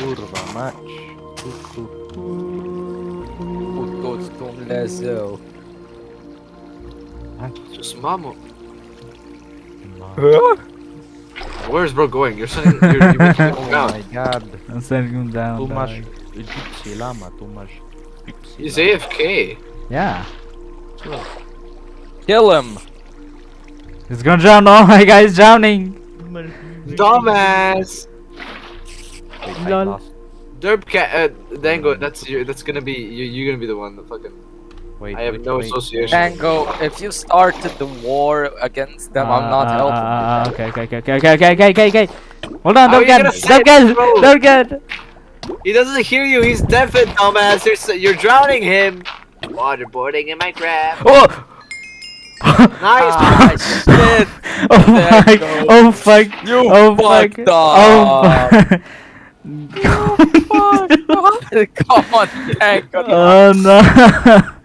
Turvamatch. Kutostum lezo. Just mamo. Where's bro going? You're sending. You're, you're making him Oh down. my god. I'm sending him down. Too much gypsy llama, too much gypsy He's llama. AFK. Yeah. Kill him. He's gonna drown. Oh my god, he's drowning. Dumbass. Lol. Derp cat, uh, Dango, that's you, that's gonna be you. You're gonna be the one that fucking. Wait, I have wait, no wait. association. Dango, if you started the war against them, uh, I'm not uh, uh helping. Uh, okay, okay, okay, okay, okay, okay, okay, okay. Hold on, How don't get, don't get, don't get. He doesn't hear you. He's deafened, dumbass. You're you're drowning him. Waterboarding in my crap. Oh. nice, ah, shit. Oh my, oh fuck. You oh fuck. Oh fuck. God, God, thank God. Oh no!